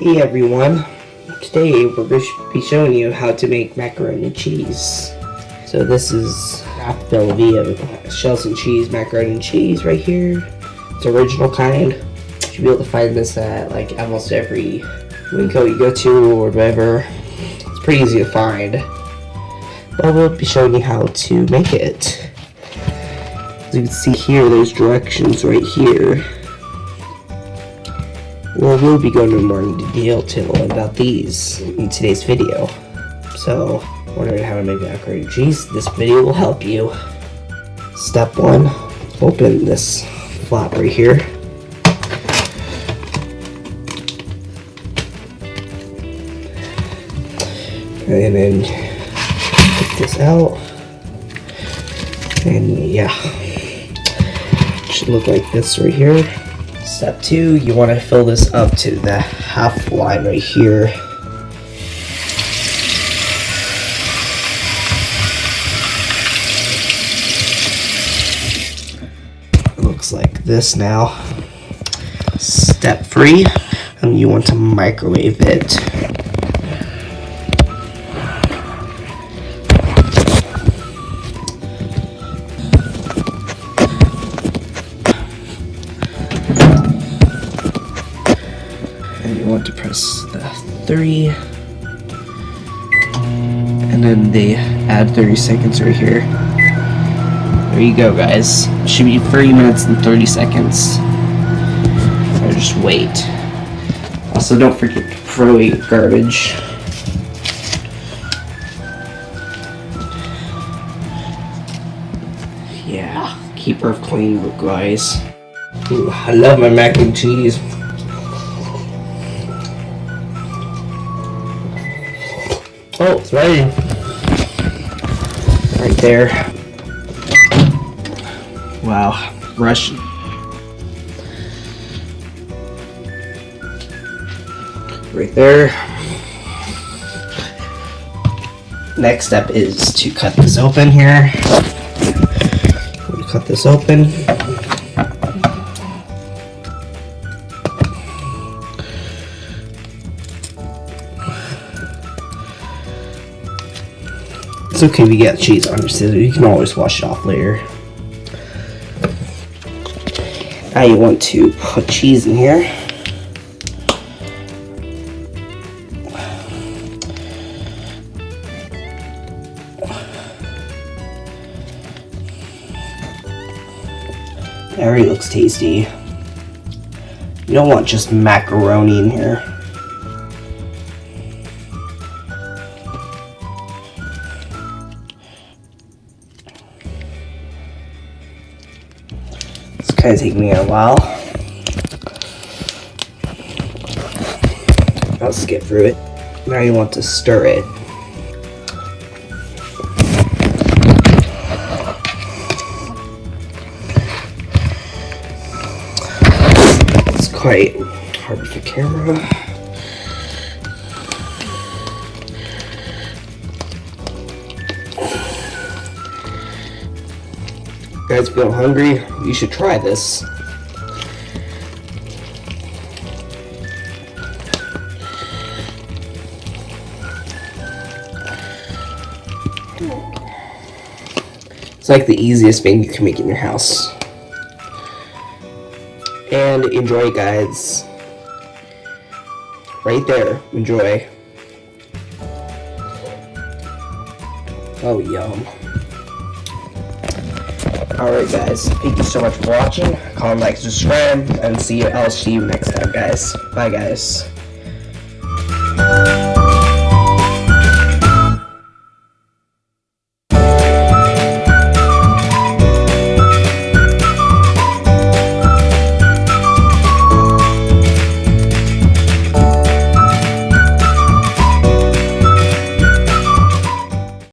Hey everyone, today we're going to be showing you how to make macaroni and cheese. So this is half Velveeta uh, shells and cheese macaroni and cheese right here. It's original kind. You should be able to find this at like almost every WinCo you go to or whatever. It's pretty easy to find. But we'll be showing you how to make it. As you can see here, there's directions right here. Well, we'll be going into more detail about these in today's video. So, wondering how to make and cheese? This video will help you. Step one, open this flap right here. And then take this out. And yeah, should look like this right here. Step two, you want to fill this up to the half line right here. Looks like this now. Step three, and you want to microwave it. To press the 3 and then they add 30 seconds right here. There you go guys. Should be 30 minutes and 30 seconds. Or just wait. Also don't forget to throw away garbage. Yeah keep her clean guys. Ooh, I love my mac and cheese Oh, it's ready. Right there. Wow, Russian. Right there. Next step is to cut this open here. Cut this open. It's okay you get cheese on your scissors. You can always wash it off later. Now you want to put cheese in here. That already looks tasty. You don't want just macaroni in here. It's of taking me a while. I'll skip through it. Now you want to stir it. It's quite hard the camera. Guys feel hungry, you should try this. It's like the easiest thing you can make in your house. And enjoy, guys. Right there. Enjoy. Oh, yum. Alright guys, thank you so much for watching. Comment, like, subscribe, and see you, I'll see you next time guys. Bye guys.